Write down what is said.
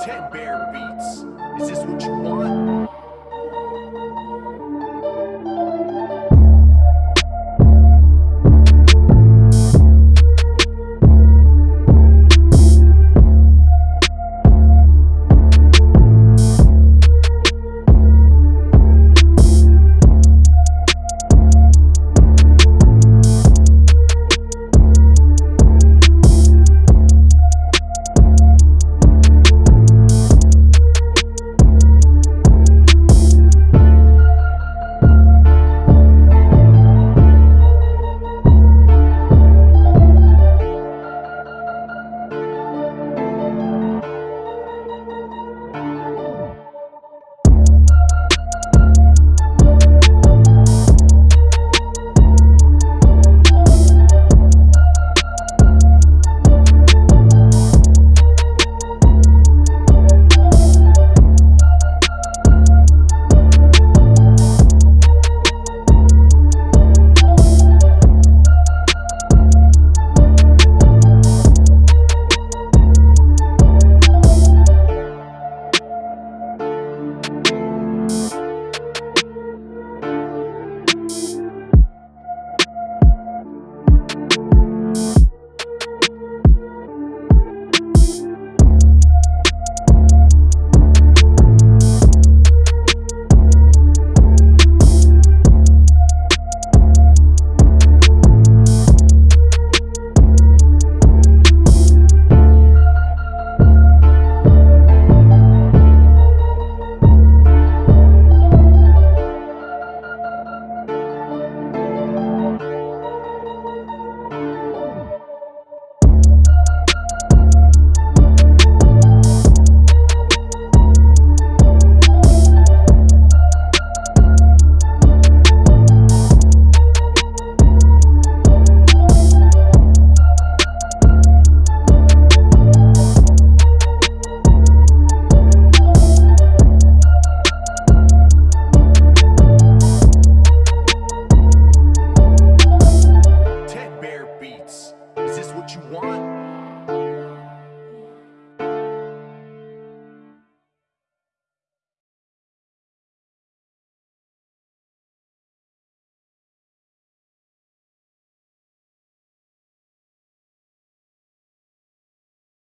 Ted Bear Beats. Is this what you want?